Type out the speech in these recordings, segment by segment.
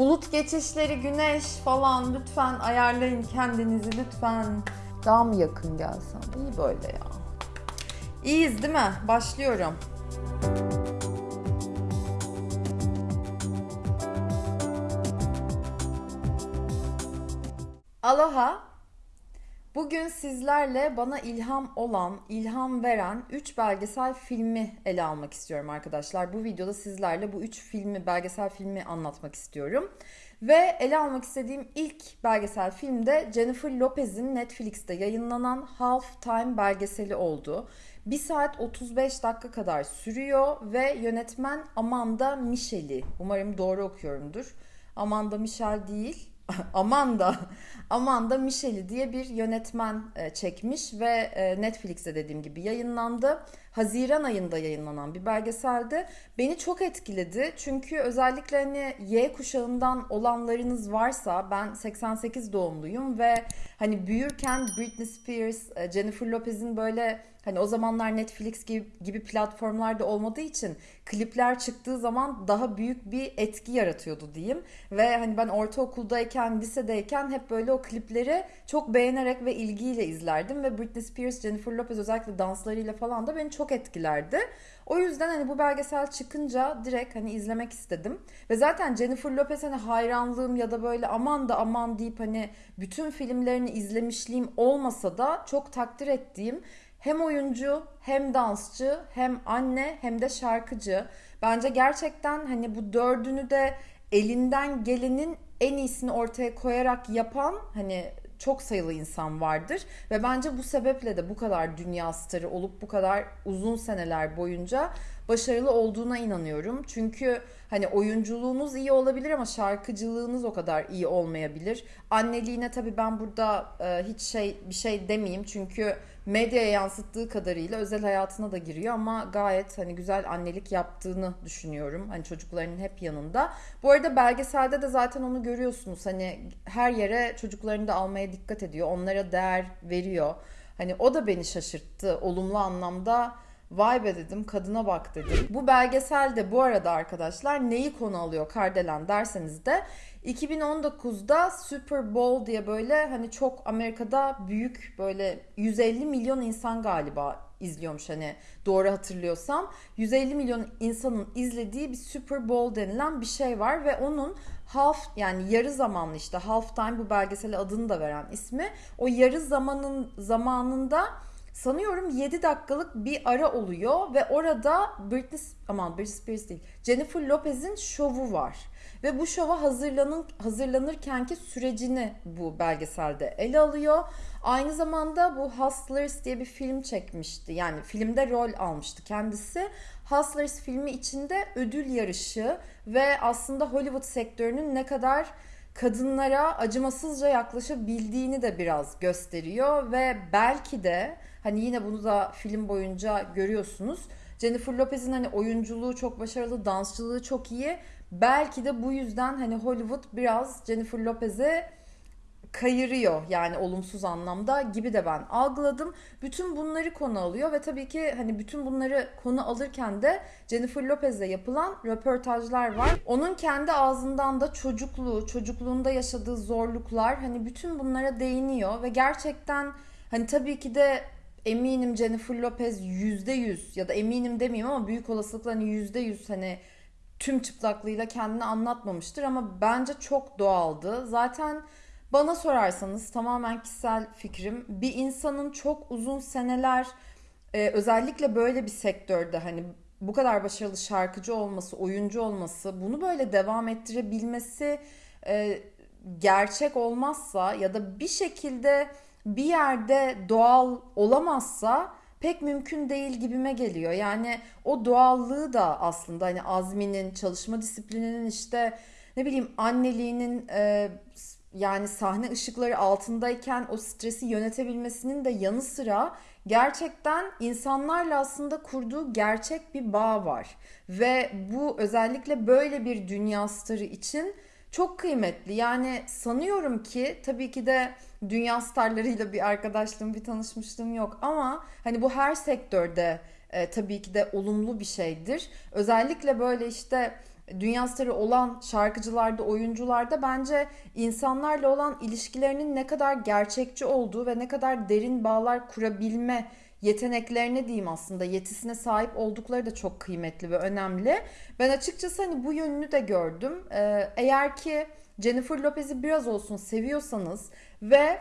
Bulut geçişleri, güneş falan lütfen ayarlayın kendinizi lütfen. Daha mı yakın gelsem? İyi böyle ya. İyiyiz değil mi? Başlıyorum. Aloha. Bugün sizlerle bana ilham olan, ilham veren 3 belgesel filmi ele almak istiyorum arkadaşlar. Bu videoda sizlerle bu 3 filmi, belgesel filmi anlatmak istiyorum. Ve ele almak istediğim ilk belgesel film de Jennifer Lopez'in Netflix'te yayınlanan Half Time belgeseli oldu. 1 saat 35 dakika kadar sürüyor ve yönetmen Amanda Michel'i, umarım doğru okuyorumdur. Amanda Michel değil, Amanda Amanda Michel'i diye bir yönetmen e, çekmiş ve e, Netflix'te dediğim gibi yayınlandı. Haziran ayında yayınlanan bir belgeseldi. Beni çok etkiledi çünkü özellikle hani Y kuşağından olanlarınız varsa ben 88 doğumluyum ve hani büyürken Britney Spears, e, Jennifer Lopez'in böyle Hani o zamanlar Netflix gibi, gibi platformlarda olmadığı için klipler çıktığı zaman daha büyük bir etki yaratıyordu diyeyim. Ve hani ben ortaokuldayken, lisedeyken hep böyle o klipleri çok beğenerek ve ilgiyle izlerdim. Ve Britney Spears, Jennifer Lopez özellikle danslarıyla falan da beni çok etkilerdi. O yüzden hani bu belgesel çıkınca direkt hani izlemek istedim. Ve zaten Jennifer Lopez hani hayranlığım ya da böyle aman da aman deyip hani bütün filmlerini izlemişliğim olmasa da çok takdir ettiğim hem oyuncu hem dansçı hem anne hem de şarkıcı. Bence gerçekten hani bu dördünü de elinden gelenin en iyisini ortaya koyarak yapan hani çok sayılı insan vardır ve bence bu sebeple de bu kadar dünya starı olup bu kadar uzun seneler boyunca başarılı olduğuna inanıyorum. Çünkü hani oyunculuğunuz iyi olabilir ama şarkıcılığınız o kadar iyi olmayabilir. Anneliğine tabii ben burada e, hiç şey bir şey demeyeyim çünkü medyaya yansıttığı kadarıyla özel hayatına da giriyor ama gayet hani güzel annelik yaptığını düşünüyorum. Hani çocuklarının hep yanında. Bu arada belgeselde de zaten onu görüyorsunuz. Hani her yere çocuklarını da almaya dikkat ediyor. Onlara değer veriyor. Hani o da beni şaşırttı olumlu anlamda Vay be dedim kadına bak dedim. Bu belgeselde bu arada arkadaşlar neyi konu alıyor Kardelen derseniz de 2019'da Super Bowl diye böyle hani çok Amerika'da büyük böyle 150 milyon insan galiba izliyormuş hani doğru hatırlıyorsam. 150 milyon insanın izlediği bir Super Bowl denilen bir şey var ve onun half yani yarı zamanlı işte half time bu belgesel adını da veren ismi. O yarı zamanın zamanında sanıyorum 7 dakikalık bir ara oluyor ve orada Britney aman Britney Spears değil Jennifer Lopez'in şovu var. Ve bu şova hazırlanın, hazırlanırkenki sürecini bu belgeselde ele alıyor. Aynı zamanda bu Hustlers diye bir film çekmişti. Yani filmde rol almıştı kendisi. Hustlers filmi içinde ödül yarışı ve aslında Hollywood sektörünün ne kadar kadınlara acımasızca yaklaşabildiğini de biraz gösteriyor ve belki de hani yine bunu da film boyunca görüyorsunuz. Jennifer Lopez'in hani oyunculuğu çok başarılı, dansçılığı çok iyi. Belki de bu yüzden hani Hollywood biraz Jennifer Lopez'e kayırıyor yani olumsuz anlamda gibi de ben algıladım. Bütün bunları konu alıyor ve tabii ki hani bütün bunları konu alırken de Jennifer Lopez'le yapılan röportajlar var. Onun kendi ağzından da çocukluğu, çocukluğunda yaşadığı zorluklar hani bütün bunlara değiniyor ve gerçekten hani tabii ki de eminim Jennifer Lopez %100 ya da eminim demeyeyim ama büyük olasılıkla hani %100 hani tüm çıplaklığıyla kendini anlatmamıştır ama bence çok doğaldı. Zaten bana sorarsanız tamamen kişisel fikrim bir insanın çok uzun seneler e, özellikle böyle bir sektörde hani bu kadar başarılı şarkıcı olması, oyuncu olması, bunu böyle devam ettirebilmesi e, gerçek olmazsa ya da bir şekilde bir yerde doğal olamazsa pek mümkün değil gibime geliyor. Yani o doğallığı da aslında hani Azmi'nin çalışma disiplininin işte ne bileyim anneliğinin e, yani sahne ışıkları altındayken o stresi yönetebilmesinin de yanı sıra gerçekten insanlarla aslında kurduğu gerçek bir bağ var. Ve bu özellikle böyle bir dünya starı için çok kıymetli. Yani sanıyorum ki tabii ki de dünya starlarıyla bir arkadaşlığım, bir tanışmışlığım yok ama hani bu her sektörde e, tabii ki de olumlu bir şeydir. Özellikle böyle işte dünya starı olan şarkıcılarda, oyuncularda bence insanlarla olan ilişkilerinin ne kadar gerçekçi olduğu ve ne kadar derin bağlar kurabilme yeteneklerine diyeyim aslında yetisine sahip oldukları da çok kıymetli ve önemli. Ben açıkçası hani bu yönünü de gördüm. Ee, eğer ki Jennifer Lopez'i biraz olsun seviyorsanız ve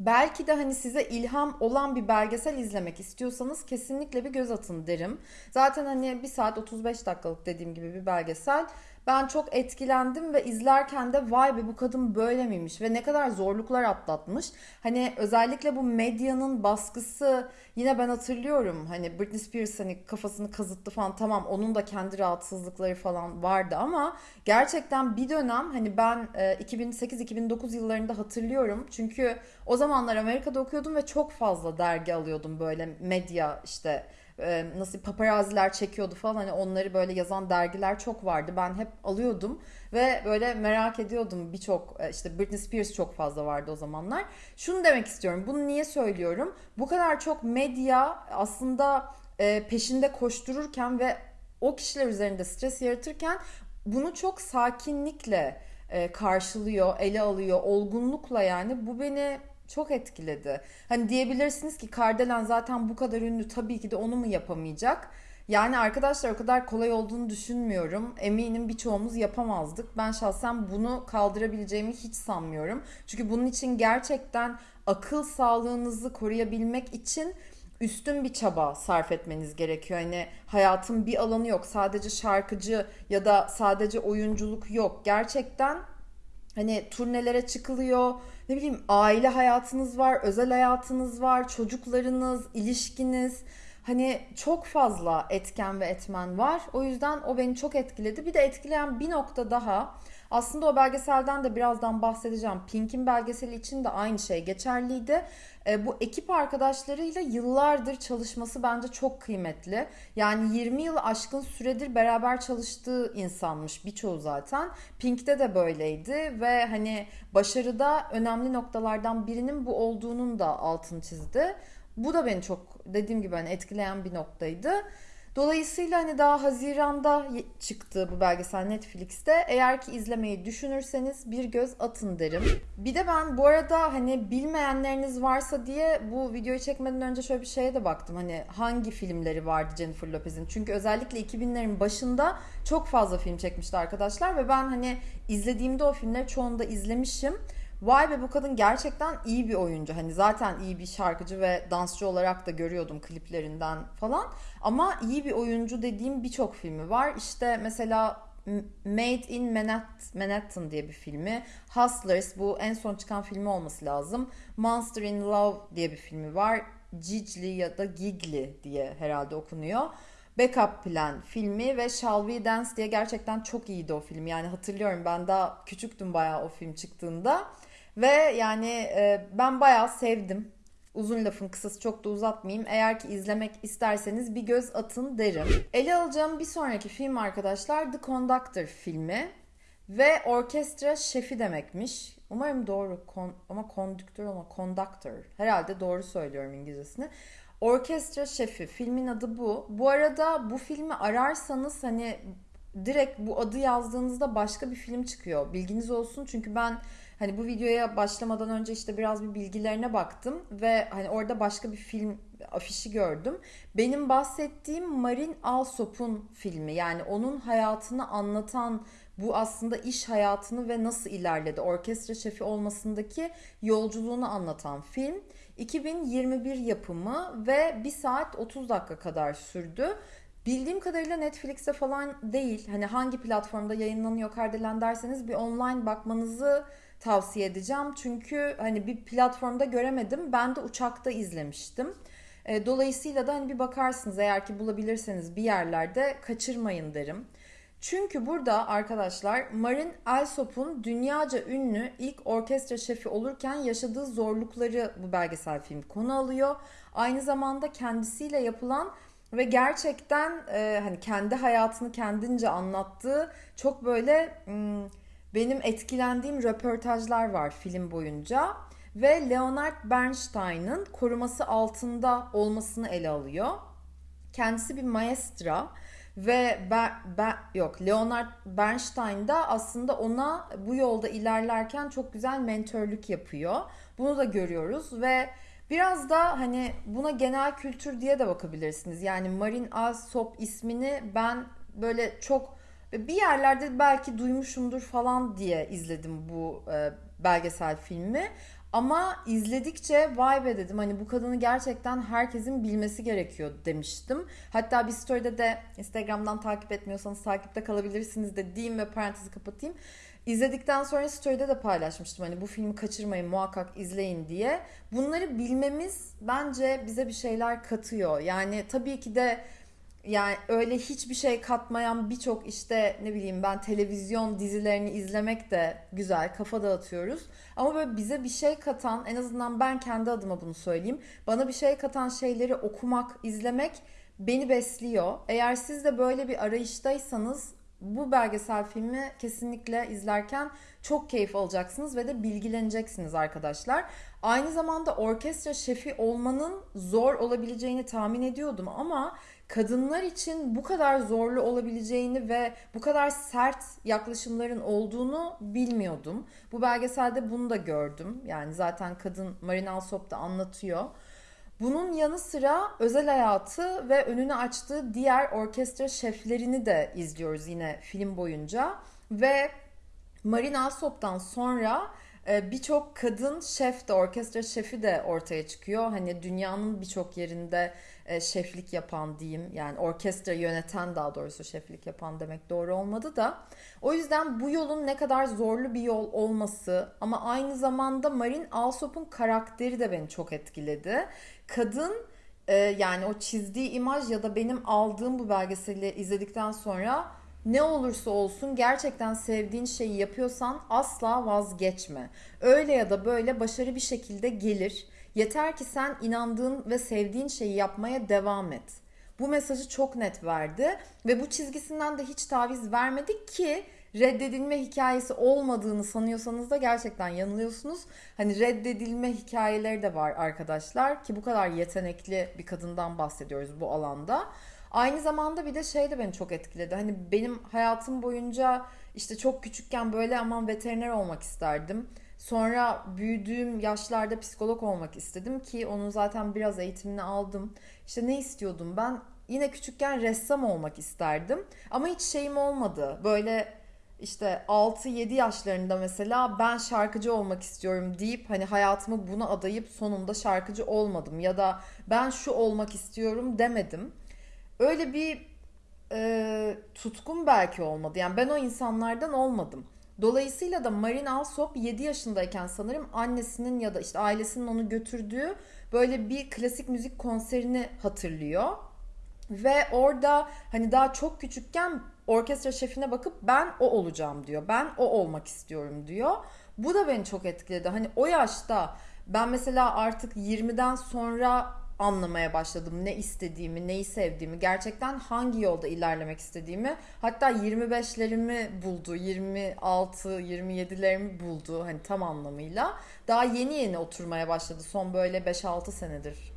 Belki de hani size ilham olan bir belgesel izlemek istiyorsanız kesinlikle bir göz atın derim. Zaten hani 1 saat 35 dakikalık dediğim gibi bir belgesel. Ben çok etkilendim ve izlerken de vay be bu kadın böyle miymiş ve ne kadar zorluklar atlatmış. Hani özellikle bu medyanın baskısı yine ben hatırlıyorum hani Britney Spears hani kafasını kazıttı falan tamam onun da kendi rahatsızlıkları falan vardı ama gerçekten bir dönem hani ben 2008-2009 e, yıllarında hatırlıyorum. Çünkü o zamanlar Amerika'da okuyordum ve çok fazla dergi alıyordum böyle medya işte e, nasıl paparaziler çekiyordu falan hani onları böyle yazan dergiler çok vardı. Ben hep alıyordum ve böyle merak ediyordum birçok e, işte Britney Spears çok fazla vardı o zamanlar. Şunu demek istiyorum. Bunu niye söylüyorum? Bu kadar çok medya aslında e, peşinde koştururken ve o kişiler üzerinde stres yaratırken bunu çok sakinlikle e, karşılıyor, ele alıyor, olgunlukla yani bu beni çok etkiledi. Hani diyebilirsiniz ki Kardelen zaten bu kadar ünlü tabii ki de onu mu yapamayacak? Yani arkadaşlar o kadar kolay olduğunu düşünmüyorum. Eminim birçoğumuz yapamazdık. Ben şahsen bunu kaldırabileceğimi hiç sanmıyorum. Çünkü bunun için gerçekten akıl sağlığınızı koruyabilmek için üstün bir çaba sarf etmeniz gerekiyor. Hani hayatın bir alanı yok. Sadece şarkıcı ya da sadece oyunculuk yok. Gerçekten hani turnelere çıkılıyor. Ne bileyim aile hayatınız var, özel hayatınız var, çocuklarınız, ilişkiniz. Hani çok fazla etken ve etmen var. O yüzden o beni çok etkiledi. Bir de etkileyen bir nokta daha. Aslında o belgeselden de birazdan bahsedeceğim. Pink'in belgeseli için de aynı şey geçerliydi. E, bu ekip arkadaşlarıyla yıllardır çalışması bence çok kıymetli. Yani 20 yıl aşkın süredir beraber çalıştığı insanmış birçoğu zaten. Pink'te de böyleydi ve hani başarıda önemli noktalardan birinin bu olduğunun da altını çizdi. Bu da beni çok dediğim gibi hani etkileyen bir noktaydı. Dolayısıyla hani daha Haziran'da çıktı bu belgesel Netflix'te. Eğer ki izlemeyi düşünürseniz bir göz atın derim. Bir de ben bu arada hani bilmeyenleriniz varsa diye bu videoyu çekmeden önce şöyle bir şeye de baktım. Hani hangi filmleri vardı Jennifer Lopez'in? Çünkü özellikle 2000'lerin başında çok fazla film çekmişti arkadaşlar ve ben hani izlediğimde o filmleri çoğunu da izlemişim. Vay be bu kadın gerçekten iyi bir oyuncu. Hani zaten iyi bir şarkıcı ve dansçı olarak da görüyordum kliplerinden falan. Ama iyi bir oyuncu dediğim birçok filmi var. İşte mesela Made in Manhattan diye bir filmi. Hustlers bu en son çıkan filmi olması lazım. Monster in Love diye bir filmi var. Gigli ya da Gigli diye herhalde okunuyor. Backup Plan filmi ve Shall We Dance diye gerçekten çok iyiydi o film. Yani hatırlıyorum ben daha küçüktüm bayağı o film çıktığında. Ve yani e, ben bayağı sevdim. Uzun lafın kısası çok da uzatmayayım. Eğer ki izlemek isterseniz bir göz atın derim. Ele alacağım bir sonraki film arkadaşlar The Conductor filmi. Ve orkestra şefi demekmiş. Umarım doğru kon, ama kondüktör ama conductor. Herhalde doğru söylüyorum İngilizcesini. Orkestra şefi filmin adı bu. Bu arada bu filmi ararsanız hani direkt bu adı yazdığınızda başka bir film çıkıyor. Bilginiz olsun çünkü ben Hani bu videoya başlamadan önce işte biraz bir bilgilerine baktım ve hani orada başka bir film afişi gördüm. Benim bahsettiğim Marin Alsop'un filmi. Yani onun hayatını anlatan bu aslında iş hayatını ve nasıl ilerledi, orkestra şefi olmasındaki yolculuğunu anlatan film. 2021 yapımı ve 1 saat 30 dakika kadar sürdü. Bildiğim kadarıyla Netflix'te falan değil. Hani hangi platformda yayınlanıyor Kardelen derseniz bir online bakmanızı tavsiye edeceğim. Çünkü hani bir platformda göremedim. Ben de uçakta izlemiştim. E, dolayısıyla da hani bir bakarsınız eğer ki bulabilirseniz bir yerlerde kaçırmayın derim. Çünkü burada arkadaşlar Marin Alsop'un dünyaca ünlü ilk orkestra şefi olurken yaşadığı zorlukları bu belgesel film konu alıyor. Aynı zamanda kendisiyle yapılan ve gerçekten e, hani kendi hayatını kendince anlattığı çok böyle... Hmm, benim etkilendiğim röportajlar var film boyunca ve Leonard Bernstein'ın koruması altında olmasını ele alıyor. Kendisi bir maestra Ve ben, ben yok Leonard Bernstein da aslında ona bu yolda ilerlerken çok güzel mentörlük yapıyor. Bunu da görüyoruz ve biraz da hani buna genel kültür diye de bakabilirsiniz. Yani Marin Alsop ismini ben böyle çok bir yerlerde belki duymuşumdur falan diye izledim bu e, belgesel filmi. Ama izledikçe vay be dedim hani bu kadını gerçekten herkesin bilmesi gerekiyor demiştim. Hatta bir story'de de Instagram'dan takip etmiyorsanız takipte kalabilirsiniz de diyeyim ve parantezi kapatayım. İzledikten sonra story'de de paylaşmıştım hani bu filmi kaçırmayın muhakkak izleyin diye. Bunları bilmemiz bence bize bir şeyler katıyor. Yani tabii ki de yani öyle hiçbir şey katmayan birçok işte ne bileyim ben televizyon dizilerini izlemek de güzel kafa dağıtıyoruz. Ama böyle bize bir şey katan en azından ben kendi adıma bunu söyleyeyim. Bana bir şey katan şeyleri okumak, izlemek beni besliyor. Eğer siz de böyle bir arayıştaysanız bu belgesel filmi kesinlikle izlerken çok keyif alacaksınız ve de bilgileneceksiniz arkadaşlar. Aynı zamanda orkestra şefi olmanın zor olabileceğini tahmin ediyordum ama kadınlar için bu kadar zorlu olabileceğini ve bu kadar sert yaklaşımların olduğunu bilmiyordum. Bu belgeselde bunu da gördüm. Yani zaten kadın Marin Alsop da anlatıyor. Bunun yanı sıra özel hayatı ve önünü açtığı diğer orkestra şeflerini de izliyoruz yine film boyunca. Ve Marin Alsop'tan sonra e, birçok kadın şef de orkestra şefi de ortaya çıkıyor. Hani dünyanın birçok yerinde e, şeflik yapan diyeyim yani orkestra yöneten daha doğrusu şeflik yapan demek doğru olmadı da o yüzden bu yolun ne kadar zorlu bir yol olması ama aynı zamanda Marin Alsop'un karakteri de beni çok etkiledi. Kadın e, yani o çizdiği imaj ya da benim aldığım bu belgeseli izledikten sonra ne olursa olsun gerçekten sevdiğin şeyi yapıyorsan asla vazgeçme. Öyle ya da böyle başarı bir şekilde gelir. Yeter ki sen inandığın ve sevdiğin şeyi yapmaya devam et. Bu mesajı çok net verdi ve bu çizgisinden de hiç taviz vermedik ki reddedilme hikayesi olmadığını sanıyorsanız da gerçekten yanılıyorsunuz. Hani reddedilme hikayeleri de var arkadaşlar ki bu kadar yetenekli bir kadından bahsediyoruz bu alanda. Aynı zamanda bir de şey de beni çok etkiledi. Hani benim hayatım boyunca işte çok küçükken böyle aman veteriner olmak isterdim. Sonra büyüdüğüm yaşlarda psikolog olmak istedim ki onun zaten biraz eğitimini aldım. İşte ne istiyordum ben? Yine küçükken ressam olmak isterdim. Ama hiç şeyim olmadı. Böyle işte 6-7 yaşlarında mesela ben şarkıcı olmak istiyorum deyip hani hayatımı buna adayıp sonunda şarkıcı olmadım. Ya da ben şu olmak istiyorum demedim. Öyle bir e, tutkum belki olmadı. Yani ben o insanlardan olmadım. Dolayısıyla da Marin Alsop 7 yaşındayken sanırım annesinin ya da işte ailesinin onu götürdüğü böyle bir klasik müzik konserini hatırlıyor. Ve orada hani daha çok küçükken orkestra şefine bakıp ben o olacağım diyor. Ben o olmak istiyorum diyor. Bu da beni çok etkiledi. Hani o yaşta ben mesela artık 20'den sonra anlamaya başladım. Ne istediğimi, neyi sevdiğimi, gerçekten hangi yolda ilerlemek istediğimi. Hatta 25'lerimi buldu, 26, 27'lerimi buldu hani tam anlamıyla. Daha yeni yeni oturmaya başladı. Son böyle 5-6 senedir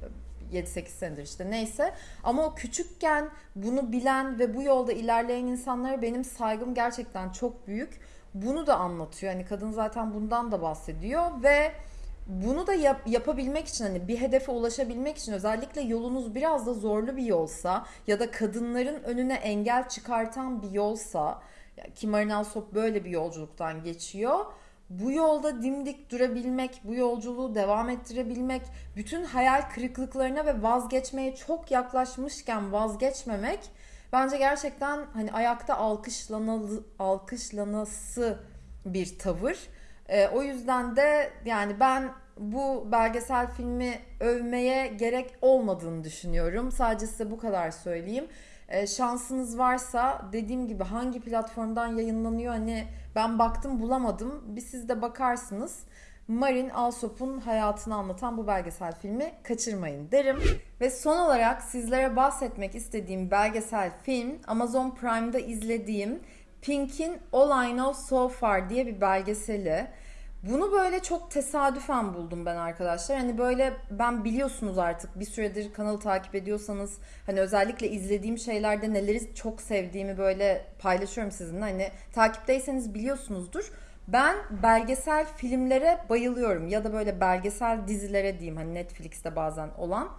7-8 senedir işte neyse. Ama o küçükken bunu bilen ve bu yolda ilerleyen insanlara benim saygım gerçekten çok büyük. Bunu da anlatıyor. Hani kadın zaten bundan da bahsediyor ve bunu da yap, yapabilmek için hani bir hedefe ulaşabilmek için özellikle yolunuz biraz da zorlu bir yolsa ya da kadınların önüne engel çıkartan bir yolsa ki Marina Sop böyle bir yolculuktan geçiyor. Bu yolda dimdik durabilmek, bu yolculuğu devam ettirebilmek, bütün hayal kırıklıklarına ve vazgeçmeye çok yaklaşmışken vazgeçmemek bence gerçekten hani ayakta alkışlanalı, alkışlanası bir tavır. E, o yüzden de yani ben bu belgesel filmi övmeye gerek olmadığını düşünüyorum. Sadece size bu kadar söyleyeyim. E, şansınız varsa dediğim gibi hangi platformdan yayınlanıyor hani ben baktım bulamadım. Bir siz de bakarsınız. Marin Alsop'un hayatını anlatan bu belgesel filmi kaçırmayın derim. Ve son olarak sizlere bahsetmek istediğim belgesel film Amazon Prime'da izlediğim Pink'in All I Know So Far diye bir belgeseli. Bunu böyle çok tesadüfen buldum ben arkadaşlar. Hani böyle ben biliyorsunuz artık bir süredir kanalı takip ediyorsanız hani özellikle izlediğim şeylerde neleri çok sevdiğimi böyle paylaşıyorum sizinle. Hani takipteyseniz biliyorsunuzdur. Ben belgesel filmlere bayılıyorum ya da böyle belgesel dizilere diyeyim hani Netflix'te bazen olan.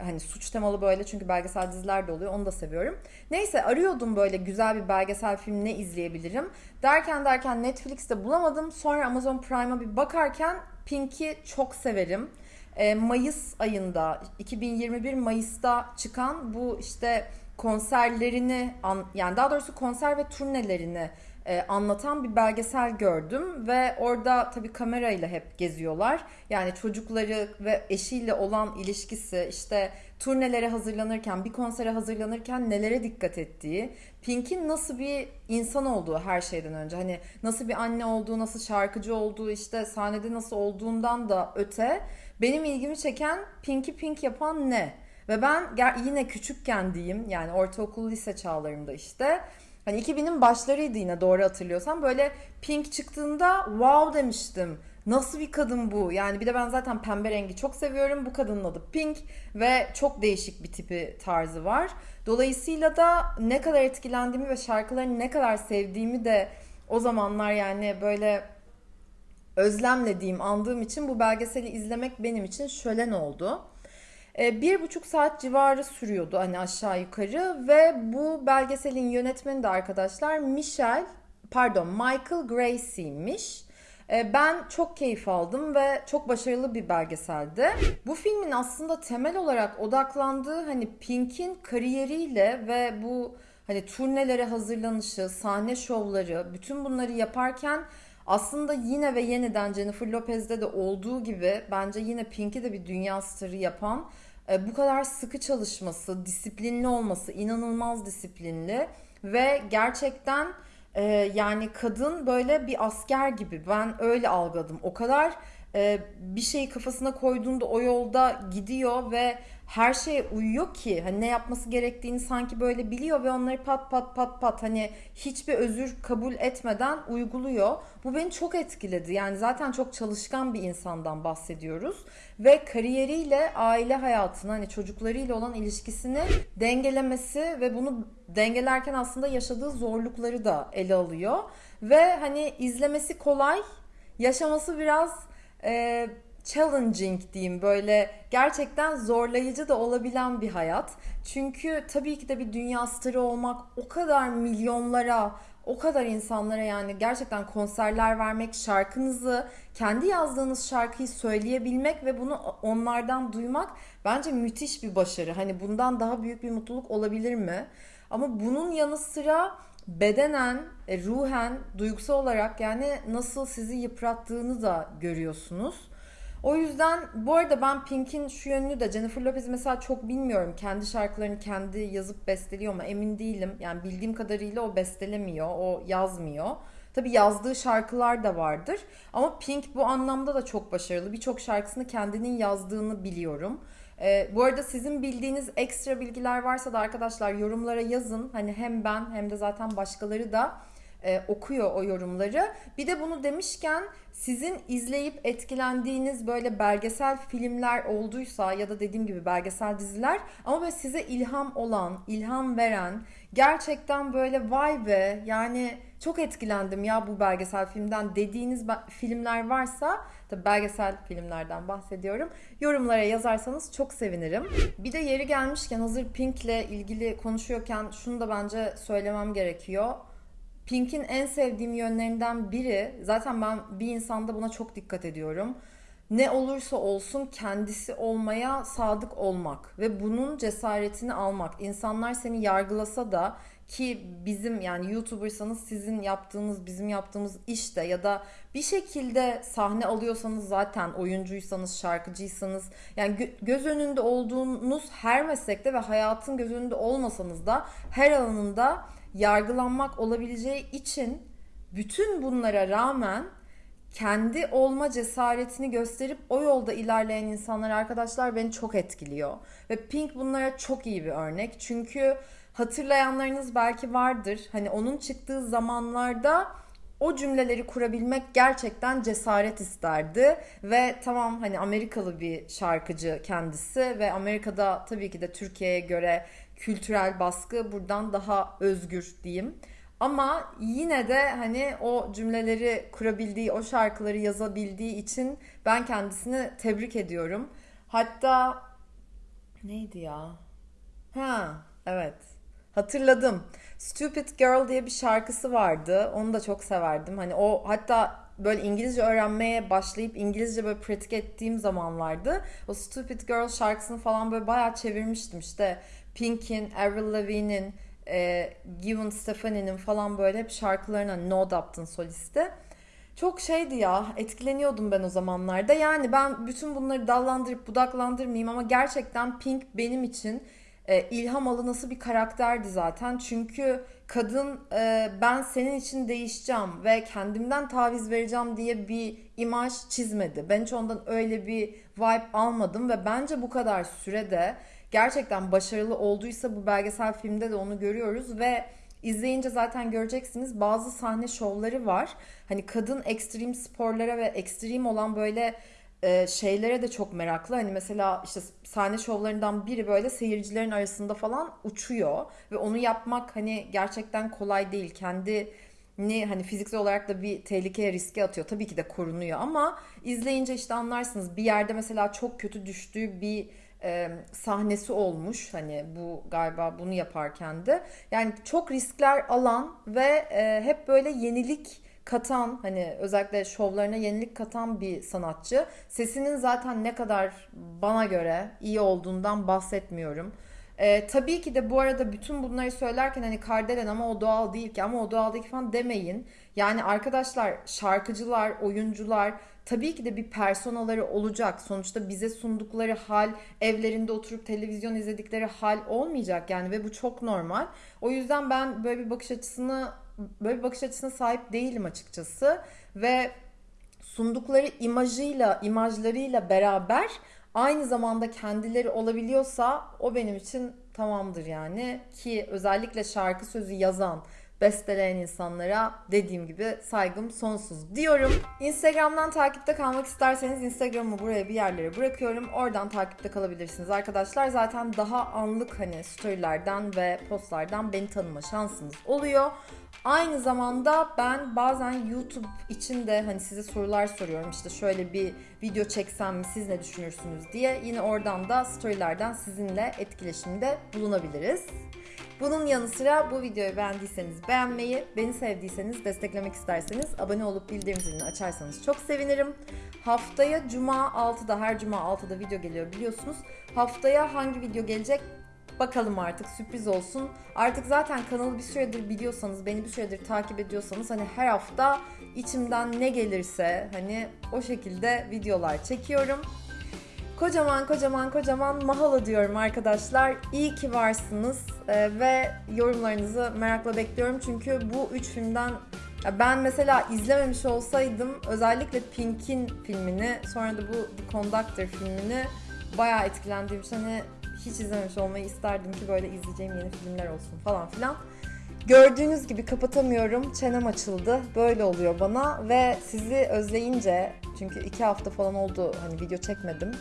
Hani suç temalı böyle çünkü belgesel diziler de oluyor. Onu da seviyorum. Neyse arıyordum böyle güzel bir belgesel film ne izleyebilirim. Derken derken Netflix'te bulamadım. Sonra Amazon Prime'a bir bakarken Pink'i çok severim. E, Mayıs ayında 2021 Mayıs'ta çıkan bu işte konserlerini yani daha doğrusu konser ve turnelerini e, anlatan bir belgesel gördüm ve orada tabii kamerayla hep geziyorlar. Yani çocukları ve eşiyle olan ilişkisi işte turnelere hazırlanırken, bir konsere hazırlanırken nelere dikkat ettiği, Pink'in nasıl bir insan olduğu her şeyden önce. Hani nasıl bir anne olduğu, nasıl şarkıcı olduğu, işte sahnede nasıl olduğundan da öte benim ilgimi çeken Pink'i Pink yapan ne? Ve ben yine küçükken diyeyim yani ortaokul lise çağlarımda işte Hani 2000'in başlarıydı yine doğru hatırlıyorsam. Böyle Pink çıktığında wow demiştim. Nasıl bir kadın bu? Yani bir de ben zaten pembe rengi çok seviyorum. Bu kadının adı Pink ve çok değişik bir tipi tarzı var. Dolayısıyla da ne kadar etkilendiğimi ve şarkılarını ne kadar sevdiğimi de o zamanlar yani böyle özlemle diyeyim andığım için bu belgeseli izlemek benim için şölen oldu. E, bir buçuk saat civarı sürüyordu hani aşağı yukarı ve bu belgeselin yönetmeni de arkadaşlar Michel pardon Michael Gracey'miş. E, ben çok keyif aldım ve çok başarılı bir belgeseldi. Bu filmin aslında temel olarak odaklandığı hani Pink'in kariyeriyle ve bu hani turnelere hazırlanışı, sahne şovları, bütün bunları yaparken aslında yine ve yeniden Jennifer Lopez'de de olduğu gibi bence yine Pink'i de bir dünya starı yapan e, bu kadar sıkı çalışması, disiplinli olması, inanılmaz disiplinli ve gerçekten e, yani kadın böyle bir asker gibi ben öyle algıladım. O kadar e, bir şeyi kafasına koyduğunda o yolda gidiyor ve her şeye uyuyor ki hani ne yapması gerektiğini sanki böyle biliyor ve onları pat pat pat pat hani hiçbir özür kabul etmeden uyguluyor. Bu beni çok etkiledi. Yani zaten çok çalışkan bir insandan bahsediyoruz ve kariyeriyle aile hayatını hani çocuklarıyla olan ilişkisini dengelemesi ve bunu dengelerken aslında yaşadığı zorlukları da ele alıyor ve hani izlemesi kolay, yaşaması biraz e, challenging diyeyim böyle gerçekten zorlayıcı da olabilen bir hayat. Çünkü tabii ki de bir dünya starı olmak o kadar milyonlara, o kadar insanlara yani gerçekten konserler vermek, şarkınızı, kendi yazdığınız şarkıyı söyleyebilmek ve bunu onlardan duymak bence müthiş bir başarı. Hani bundan daha büyük bir mutluluk olabilir mi? Ama bunun yanı sıra bedenen, e, ruhen, duygusal olarak yani nasıl sizi yıprattığını da görüyorsunuz. O yüzden bu arada ben Pink'in şu yönünü de Jennifer Lopez'i mesela çok bilmiyorum. Kendi şarkılarını kendi yazıp besteliyor mu emin değilim. Yani bildiğim kadarıyla o bestelemiyor, o yazmıyor. Tabi yazdığı şarkılar da vardır. Ama Pink bu anlamda da çok başarılı. Birçok şarkısını kendinin yazdığını biliyorum. Ee, bu arada sizin bildiğiniz ekstra bilgiler varsa da arkadaşlar yorumlara yazın. Hani hem ben hem de zaten başkaları da e, okuyor o yorumları. Bir de bunu demişken sizin izleyip etkilendiğiniz böyle belgesel filmler olduysa ya da dediğim gibi belgesel diziler ama böyle size ilham olan, ilham veren, gerçekten böyle vay be yani çok etkilendim ya bu belgesel filmden dediğiniz filmler varsa tabi belgesel filmlerden bahsediyorum. Yorumlara yazarsanız çok sevinirim. Bir de yeri gelmişken hazır Pink'le ilgili konuşuyorken şunu da bence söylemem gerekiyor. Pink'in en sevdiğim yönlerinden biri zaten ben bir insanda buna çok dikkat ediyorum. Ne olursa olsun kendisi olmaya sadık olmak ve bunun cesaretini almak. İnsanlar seni yargılasa da ki bizim yani YouTuber'sanız sizin yaptığınız bizim yaptığımız işte ya da bir şekilde sahne alıyorsanız zaten oyuncuysanız şarkıcıysanız yani göz önünde olduğunuz her meslekte ve hayatın göz önünde olmasanız da her alanında yargılanmak olabileceği için bütün bunlara rağmen kendi olma cesaretini gösterip o yolda ilerleyen insanlar arkadaşlar beni çok etkiliyor. Ve Pink bunlara çok iyi bir örnek. Çünkü hatırlayanlarınız belki vardır. Hani onun çıktığı zamanlarda o cümleleri kurabilmek gerçekten cesaret isterdi ve tamam hani Amerikalı bir şarkıcı kendisi ve Amerika'da tabii ki de Türkiye'ye göre kültürel baskı buradan daha özgür diyeyim. Ama yine de hani o cümleleri kurabildiği, o şarkıları yazabildiği için ben kendisini tebrik ediyorum. Hatta neydi ya? Ha, evet. Hatırladım. Stupid Girl diye bir şarkısı vardı. Onu da çok severdim. Hani o hatta böyle İngilizce öğrenmeye başlayıp İngilizce böyle pratik ettiğim zamanlardı. O Stupid Girl şarkısını falan böyle bayağı çevirmiştim. İşte Pink'in, Avril Lavigne'in, e, Gwen Stefani'nin falan böyle hep şarkılarına Nod Upton solisti. Çok şeydi ya etkileniyordum ben o zamanlarda. Yani ben bütün bunları dallandırıp budaklandırmayayım ama gerçekten Pink benim için e, ilham alı nasıl bir karakterdi zaten. Çünkü kadın e, ben senin için değişeceğim ve kendimden taviz vereceğim diye bir imaj çizmedi. Ben hiç ondan öyle bir vibe almadım ve bence bu kadar sürede gerçekten başarılı olduysa bu belgesel filmde de onu görüyoruz ve izleyince zaten göreceksiniz bazı sahne şovları var. Hani kadın ekstrem sporlara ve ekstrem olan böyle e, şeylere de çok meraklı. Hani mesela işte sahne şovlarından biri böyle seyircilerin arasında falan uçuyor ve onu yapmak hani gerçekten kolay değil. Kendi ni hani fiziksel olarak da bir tehlikeye riske atıyor. Tabii ki de korunuyor ama izleyince işte anlarsınız bir yerde mesela çok kötü düştüğü bir e, sahnesi olmuş. Hani bu galiba bunu yaparken de. Yani çok riskler alan ve e, hep böyle yenilik katan hani özellikle şovlarına yenilik katan bir sanatçı. Sesinin zaten ne kadar bana göre iyi olduğundan bahsetmiyorum. Ee, tabii ki de bu arada bütün bunları söylerken hani Kardelen ama o doğal değil ki ama o doğal değil ki falan demeyin. Yani arkadaşlar şarkıcılar, oyuncular tabii ki de bir personaları olacak. Sonuçta bize sundukları hal evlerinde oturup televizyon izledikleri hal olmayacak yani ve bu çok normal. O yüzden ben böyle bir bakış açısını böyle bir bakış açısına sahip değilim açıkçası ve sundukları imajıyla, imajlarıyla beraber aynı zamanda kendileri olabiliyorsa o benim için tamamdır yani ki özellikle şarkı sözü yazan besteleyen insanlara dediğim gibi saygım sonsuz diyorum. Instagram'dan takipte kalmak isterseniz Instagram'ı buraya bir yerlere bırakıyorum. Oradan takipte kalabilirsiniz arkadaşlar. Zaten daha anlık hani storylerden ve postlardan beni tanıma şansınız oluyor. Aynı zamanda ben bazen YouTube için de hani size sorular soruyorum. İşte şöyle bir video çeksem mi siz ne düşünürsünüz diye. Yine oradan da storylerden sizinle etkileşimde bulunabiliriz. Bunun yanı sıra bu videoyu beğendiyseniz beğenmeyi, beni sevdiyseniz, desteklemek isterseniz abone olup bildirim zilini açarsanız çok sevinirim. Haftaya Cuma 6'da, her Cuma 6'da video geliyor biliyorsunuz. Haftaya hangi video gelecek Bakalım artık sürpriz olsun. Artık zaten kanalı bir süredir biliyorsanız, beni bir süredir takip ediyorsanız hani her hafta içimden ne gelirse hani o şekilde videolar çekiyorum. Kocaman kocaman kocaman mahalo diyorum arkadaşlar. İyi ki varsınız ee, ve yorumlarınızı merakla bekliyorum. Çünkü bu üç filmden ya ben mesela izlememiş olsaydım özellikle Pink'in filmini sonra da bu The Conductor filmini bayağı etkilendiğim için hani hiç izlememiş olmayı isterdim ki böyle izleyeceğim yeni filmler olsun falan filan. Gördüğünüz gibi kapatamıyorum. Çenem açıldı. Böyle oluyor bana ve sizi özleyince çünkü iki hafta falan oldu hani video çekmedim.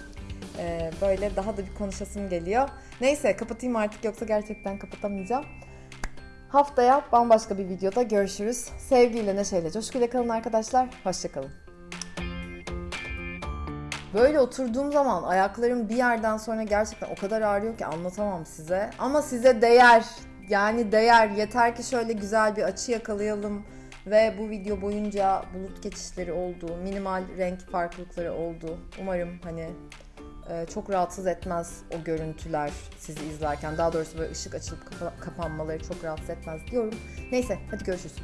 Ee, böyle daha da bir konuşasım geliyor. Neyse kapatayım artık yoksa gerçekten kapatamayacağım. Haftaya bambaşka bir videoda görüşürüz. Sevgiyle, neşeyle, coşkuyla kalın arkadaşlar. Hoşçakalın. Böyle oturduğum zaman ayaklarım bir yerden sonra gerçekten o kadar ağrıyor ki anlatamam size. Ama size değer. Yani değer. Yeter ki şöyle güzel bir açı yakalayalım ve bu video boyunca bulut geçişleri oldu, minimal renk farklılıkları oldu. Umarım hani e, çok rahatsız etmez o görüntüler sizi izlerken. Daha doğrusu böyle ışık açılıp kapa- kapanmaları çok rahatsız etmez diyorum. Neyse hadi görüşürüz.